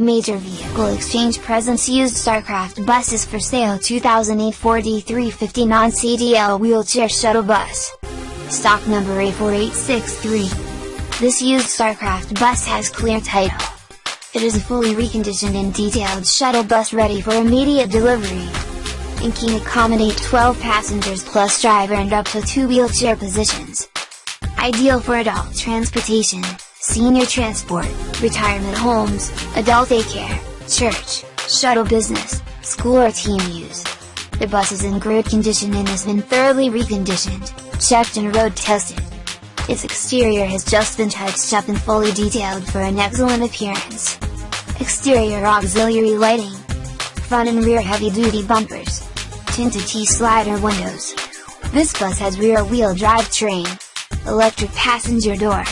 Major Vehicle Exchange presents used StarCraft buses for sale 2008 Ford E350 non-CDL wheelchair shuttle bus. Stock number A4863. This used StarCraft bus has clear title. It is a fully reconditioned and detailed shuttle bus ready for immediate delivery. And can accommodate 12 passengers plus driver and up to 2 wheelchair positions. Ideal for adult transportation senior transport, retirement homes, adult daycare, church, shuttle business, school or team use. The bus is in good condition and has been thoroughly reconditioned, checked and road tested. Its exterior has just been touched up and fully detailed for an excellent appearance. Exterior auxiliary lighting. Front and rear heavy-duty bumpers. Tinted T-slider windows. This bus has rear-wheel drive train. Electric passenger door.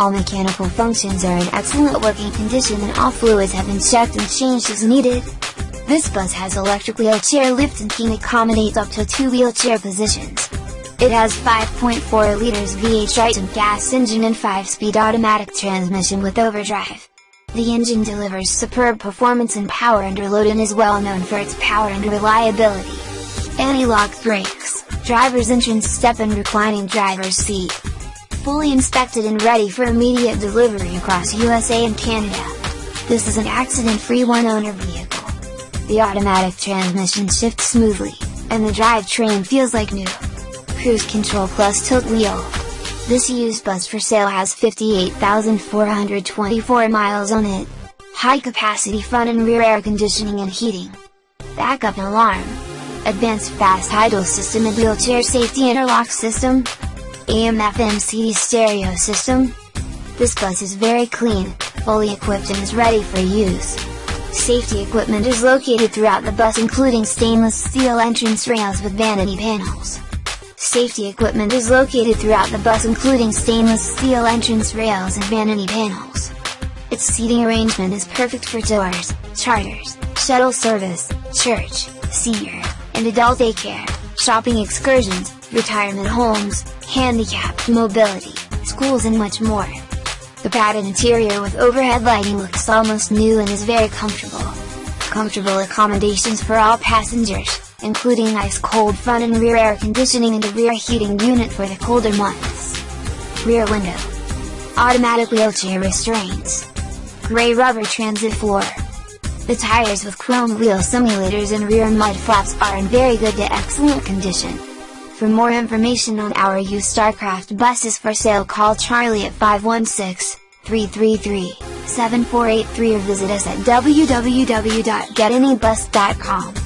All mechanical functions are in excellent working condition and all fluids have been checked and changed as needed. This bus has electric wheelchair lift and can accommodate up to two wheelchair positions. It has 5.4 liters V8 Triton gas engine and 5-speed automatic transmission with overdrive. The engine delivers superb performance and power under load and is well known for its power and reliability. Anti-lock brakes, driver's entrance step and reclining driver's seat fully inspected and ready for immediate delivery across USA and Canada. This is an accident-free one-owner vehicle. The automatic transmission shifts smoothly, and the drivetrain feels like new. Cruise control plus tilt wheel. This used bus for sale has 58,424 miles on it. High capacity front and rear air conditioning and heating. Backup alarm. Advanced fast idle system and wheelchair safety interlock system, AM FM CD stereo system. This bus is very clean, fully equipped and is ready for use. Safety equipment is located throughout the bus including stainless steel entrance rails with vanity panels. Safety equipment is located throughout the bus including stainless steel entrance rails and vanity panels. Its seating arrangement is perfect for tours, charters, shuttle service, church, senior, and adult daycare, shopping excursions, retirement homes, handicapped mobility, schools and much more. The padded interior with overhead lighting looks almost new and is very comfortable. Comfortable accommodations for all passengers, including ice-cold front and rear air conditioning and a rear heating unit for the colder months. Rear window. Automatic wheelchair restraints. Gray rubber transit floor. The tires with chrome wheel simulators and rear mud flaps are in very good to excellent condition. For more information on our used StarCraft buses for sale call Charlie at 516-333-7483 or visit us at www.getanybus.com.